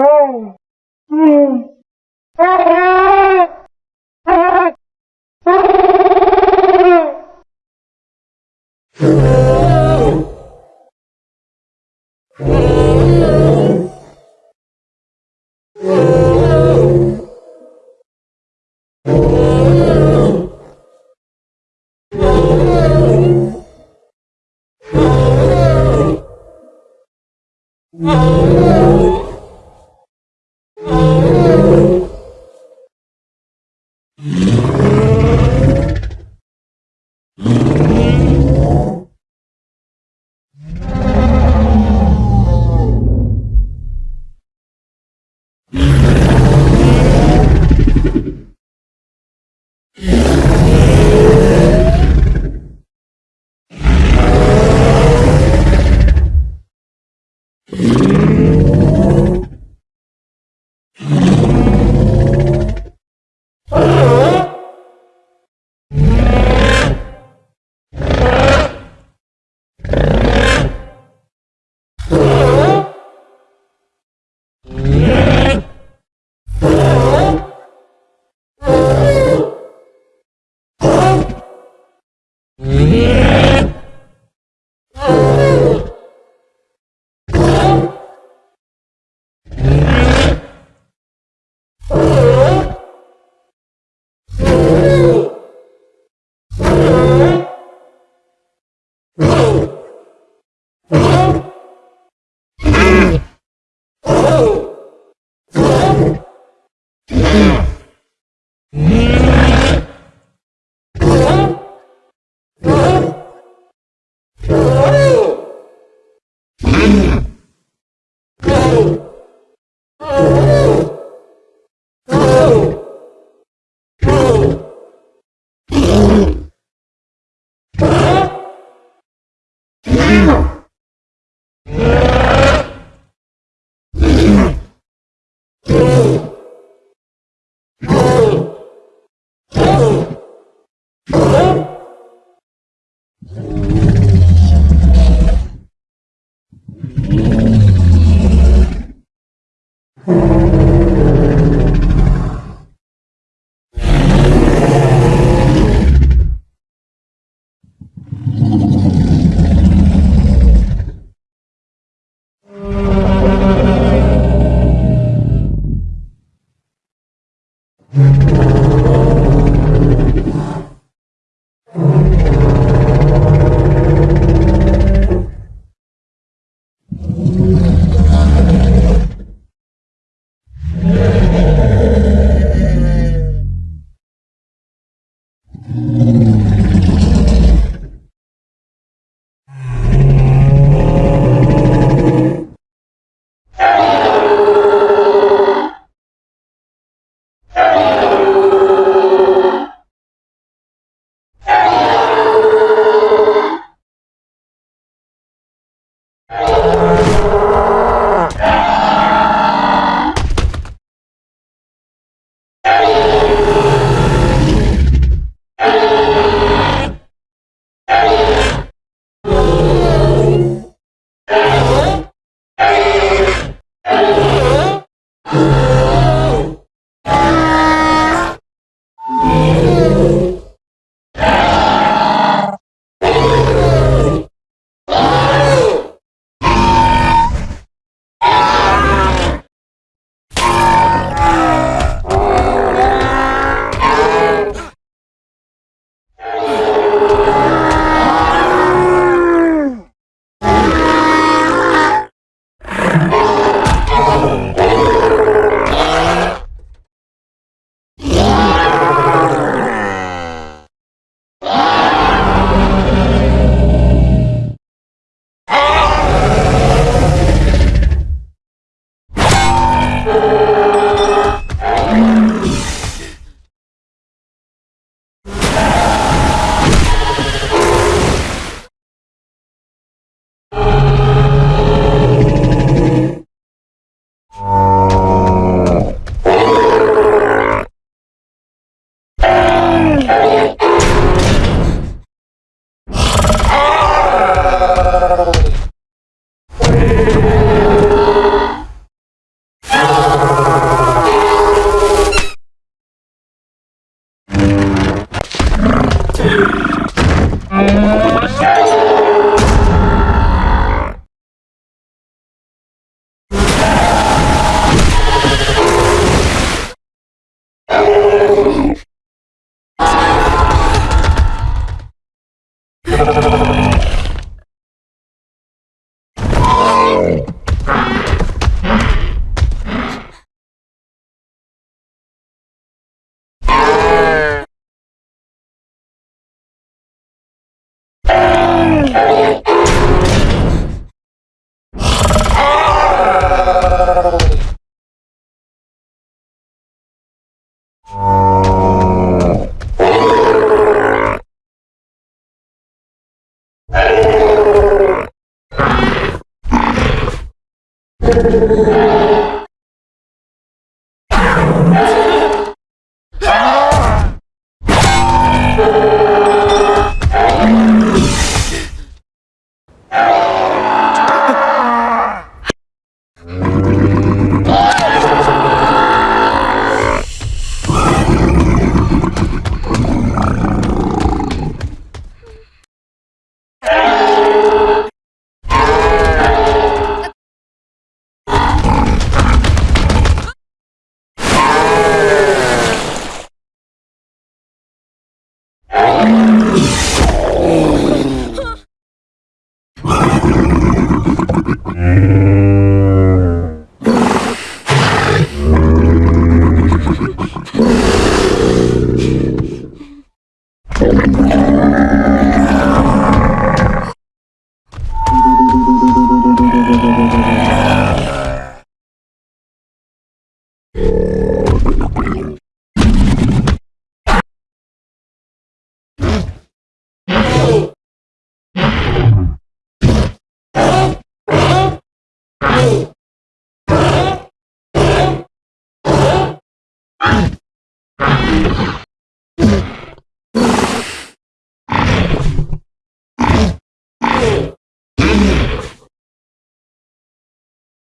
Oh, Falou! どうぞ。Música